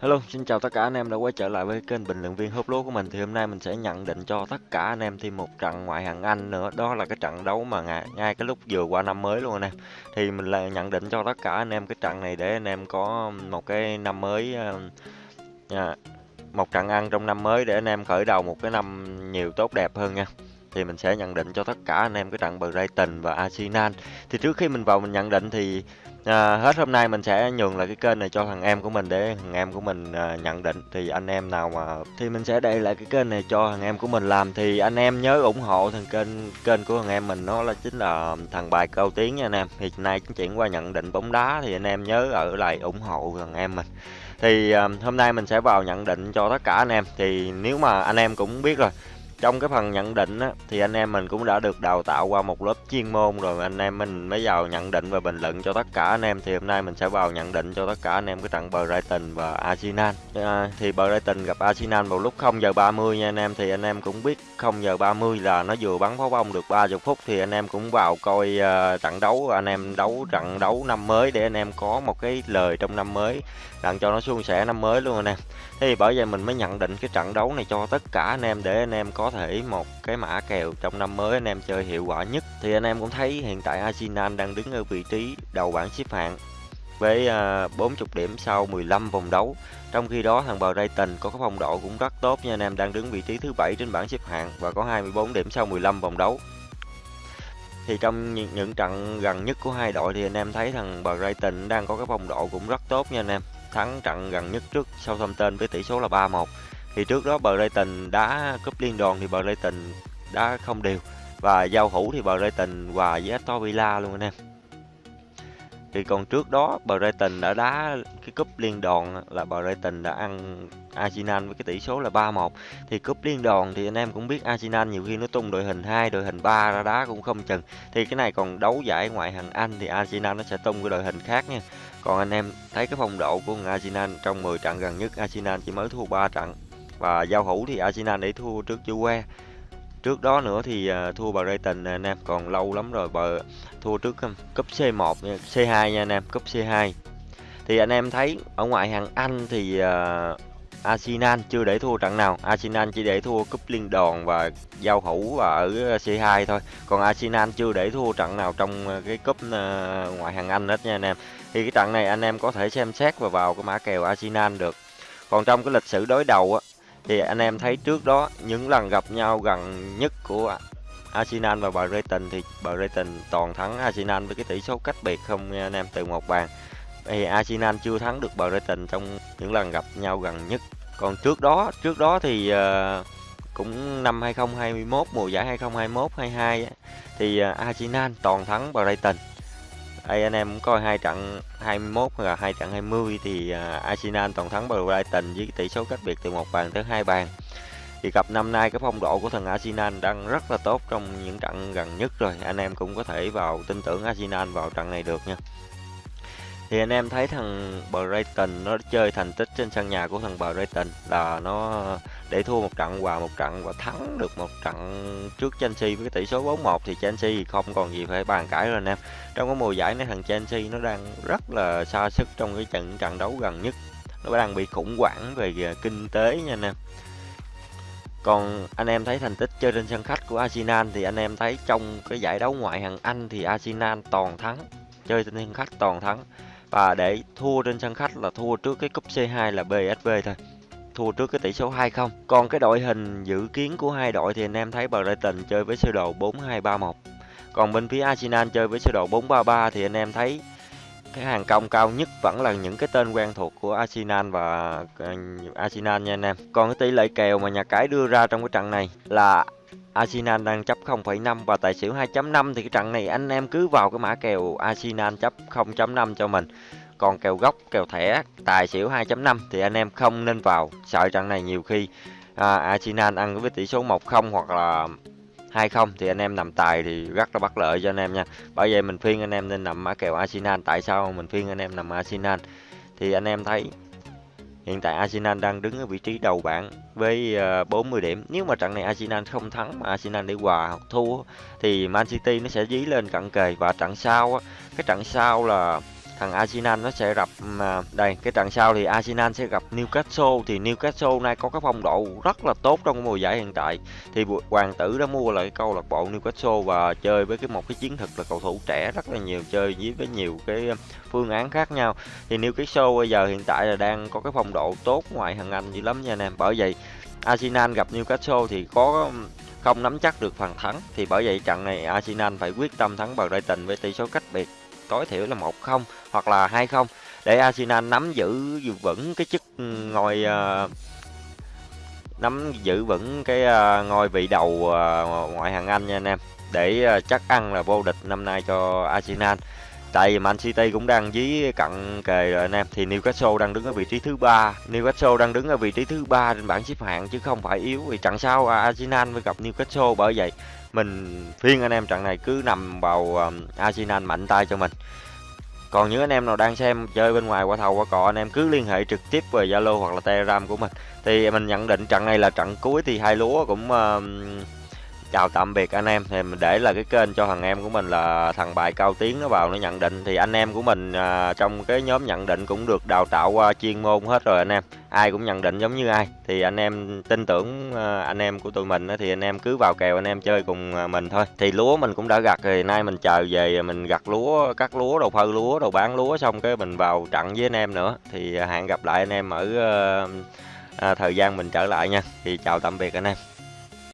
Hello, xin chào tất cả anh em đã quay trở lại với kênh bình luận viên húp lúa của mình. Thì hôm nay mình sẽ nhận định cho tất cả anh em thêm một trận ngoại hạng Anh nữa. Đó là cái trận đấu mà ngay, ngay cái lúc vừa qua năm mới luôn anh em. Thì mình là nhận định cho tất cả anh em cái trận này để anh em có một cái năm mới ờ, à, một trận ăn trong năm mới để anh em khởi đầu một cái năm nhiều tốt đẹp hơn nha thì mình sẽ nhận định cho tất cả anh em cái trận Brighton và Arsenal. Thì trước khi mình vào mình nhận định thì À, hết hôm nay mình sẽ nhường lại cái kênh này cho thằng em của mình để thằng em của mình à, nhận định. Thì anh em nào mà thì mình sẽ để lại cái kênh này cho thằng em của mình làm. Thì anh em nhớ ủng hộ thằng kênh kênh của thằng em mình nó là chính là thằng bài cao tiếng nha anh em. Thì nay chuyển qua nhận định bóng đá thì anh em nhớ ở lại ủng hộ thằng em mình. Thì à, hôm nay mình sẽ vào nhận định cho tất cả anh em. Thì nếu mà anh em cũng biết rồi trong cái phần nhận định á, thì anh em mình cũng đã được đào tạo qua một lớp chuyên môn rồi. Anh em mình mới vào nhận định và bình luận cho tất cả anh em. Thì hôm nay mình sẽ vào nhận định cho tất cả anh em cái trận Brighton và Arsenal. À, thì Brighton gặp Arsenal vào lúc 0 giờ 30 nha anh em. Thì anh em cũng biết 0 giờ 30 là nó vừa bắn pháo bông được 30 phút. Thì anh em cũng vào coi uh, trận đấu. Anh em đấu trận đấu năm mới để anh em có một cái lời trong năm mới đặng cho nó suôn sẻ năm mới luôn anh em. Thì bởi vậy mình mới nhận định cái trận đấu này cho tất cả anh em để anh em có thể một cái mã kèo trong năm mới anh em chơi hiệu quả nhất. Thì anh em cũng thấy hiện tại Arsenal đang đứng ở vị trí đầu bảng xếp hạng với à, 40 điểm sau 15 vòng đấu. Trong khi đó thằng Brighton có cái phong độ cũng rất tốt nha anh em đang đứng vị trí thứ bảy trên bảng xếp hạng và có 24 điểm sau 15 vòng đấu. Thì trong những, những trận gần nhất của hai đội thì anh em thấy thằng Brighton đang có cái phong độ cũng rất tốt nha anh em. Thắng trận gần nhất trước Southampton với tỷ số là 3-1 thì trước đó Brighton đá cúp liên đoàn thì Brighton đá không đều. Và giao hữu thì Brighton hòa với Aston Villa luôn anh em. Thì còn trước đó Brighton đã đá cái cúp liên đoàn là Brighton đã ăn Arsenal với cái tỷ số là 3-1 thì cúp liên đoàn thì anh em cũng biết Arsenal nhiều khi nó tung đội hình 2, đội hình 3 ra đá cũng không chừng. Thì cái này còn đấu giải ngoại hạng Anh thì Arsenal nó sẽ tung cái đội hình khác nha. Còn anh em thấy cái phong độ của Arsenal trong 10 trận gần nhất Arsenal chỉ mới thua 3 trận và giao hữu thì Arsenal để thua trước Juve. Trước đó nữa thì à, thua bà Brighton à, anh em còn lâu lắm rồi bà thua trước à, cúp C1 C2 nha anh em cúp C2 thì anh em thấy ở ngoại hạng Anh thì uh, Arsenal chưa để thua trận nào. Arsenal chỉ để thua cúp liên đoàn và giao hữu và ở C2 thôi. Còn Arsenal chưa để thua trận nào trong cái cúp uh, ngoại hạng Anh hết nha anh em thì cái trận này anh em có thể xem xét và vào cái mã kèo Arsenal được. Còn trong cái lịch sử đối đầu á thì anh em thấy trước đó những lần gặp nhau gần nhất của Arsenal và Brighton thì Brighton toàn thắng Arsenal với cái tỷ số cách biệt không anh em từ một bàn. Thì Arsenal chưa thắng được Brighton trong những lần gặp nhau gần nhất. Còn trước đó trước đó thì uh, cũng năm 2021 mùa giải 2021 22 thì uh, Arsenal toàn thắng Brighton đây, anh em cũng coi hai trận 21 và hai trận 20 thì à, Arsenal toàn thắng Brighton với tỷ số cách biệt từ một bàn tới hai bàn. Thì cặp năm nay cái phong độ của thằng Arsenal đang rất là tốt trong những trận gần nhất rồi. Anh em cũng có thể vào tin tưởng Arsenal vào trận này được nha thì anh em thấy thằng Brighton nó chơi thành tích trên sân nhà của thằng Brighton là nó để thua một trận hòa một trận và thắng được một trận trước Chelsea với cái tỷ số 4-1 thì Chelsea không còn gì phải bàn cãi rồi anh em. Trong cái mùa giải này thằng Chelsea nó đang rất là xa sức trong cái trận trận đấu gần nhất. Nó đang bị khủng hoảng về kinh tế nha anh em. Còn anh em thấy thành tích chơi trên sân khách của Arsenal thì anh em thấy trong cái giải đấu ngoại hạng Anh thì Arsenal toàn thắng, chơi trên sân khách toàn thắng và để thua trên sân khách là thua trước cái cúp C2 là BSV thôi. Thua trước cái tỷ số 2-0 còn cái đội hình dự kiến của hai đội thì anh em thấy Brighton chơi với sơ đồ 4-2-3-1 còn bên phía Arsenal chơi với sơ đồ 4-3-3 thì anh em thấy cái hàng công cao nhất vẫn là những cái tên quen thuộc của Arsenal và ờ, Arsenal nha anh em. Còn cái tỷ lệ kèo mà nhà cái đưa ra trong cái trận này là Arsenal đang chấp 0,5 và tài xỉu 2.5 thì cái trận này anh em cứ vào cái mã kèo Arsenal chấp 0.5 cho mình. Còn kèo gốc, kèo thẻ, tài xỉu 2.5 thì anh em không nên vào. Sợ trận này nhiều khi à, Arsenal ăn với tỷ số 1-0 hoặc là 2-0 thì anh em nằm tài thì rất là bất lợi cho anh em nha. Bởi vậy mình khuyên anh em nên nằm mã kèo Arsenal. Tại sao mình khuyên anh em nằm Arsenal? Thì anh em thấy Hiện tại Arsenal đang đứng ở vị trí đầu bảng với ờ, 40 điểm. Nếu mà trận này Arsenal không thắng mà Arsenal để hòa hoặc thua thì Man City nó sẽ dí lên cận kề và trận sau cái trận sau là thằng Arsenal nó sẽ gặp mà đây, cái trận sau thì Arsenal sẽ gặp Newcastle. Thì Newcastle nay có cái phong độ rất là tốt trong mùa giải hiện tại. Thì hoàng tử đã mua lại câu lạc bộ Newcastle và chơi với cái một cái chiến thuật là cầu thủ trẻ rất là nhiều, chơi với với nhiều cái phương án khác nhau. Thì Newcastle bây giờ hiện tại là đang có cái phong độ tốt ngoại hạng Anh dữ lắm nha anh em. Bởi vậy, Arsenal gặp Newcastle thì có không nắm chắc được phần thắng. Thì bởi vậy trận này Arsenal phải quyết tâm thắng Brighton với tỷ số cách biệt tối thiểu là 1-0 hoặc là 2-0 để Arsenal nắm giữ vững cái chức ừ, ngôi ờ, nắm giữ vững cái ờ, ngôi vị đầu ờ, ngoại hạng Anh nha anh em. Để chắc ăn là vô địch năm nay cho Arsenal tại vì Man City cũng đang dí cận kề rồi anh em. Thì Newcastle đang đứng ở vị trí thứ ba. Newcastle đang đứng ở vị trí thứ ba trên bảng xếp hạng chứ không phải yếu. Vì trận sau Arsenal mới gặp Newcastle. Bởi vậy mình phiên anh em trận này cứ nằm vào um, Arsenal mạnh tay cho mình. Còn những anh em nào đang xem chơi bên ngoài qua thầu qua cọ anh em cứ liên hệ trực tiếp về Zalo hoặc là Telegram của mình. Thì mình nhận định trận này là trận cuối thì hai lúa cũng uh, chào tạm biệt anh em. Thì mình để là cái kênh cho thằng em của mình là thằng bài cao tiếng nó vào nó nhận định. Thì anh em của mình à, trong cái nhóm nhận định cũng được đào tạo qua chuyên môn hết rồi anh em. Ai cũng nhận định giống như ai. Thì anh em tin tưởng à, anh em của tụi mình thì anh em cứ vào kèo anh em chơi cùng à, mình thôi. Thì lúa mình cũng đã gặt thì nay mình chờ về mình gặt lúa cắt lúa đầu phơi lúa đầu bán lúa xong cái mình vào trận với anh em nữa. Thì hẹn gặp lại anh em ở à, à thời gian mình trở lại nha. Thì chào tạm biệt anh em.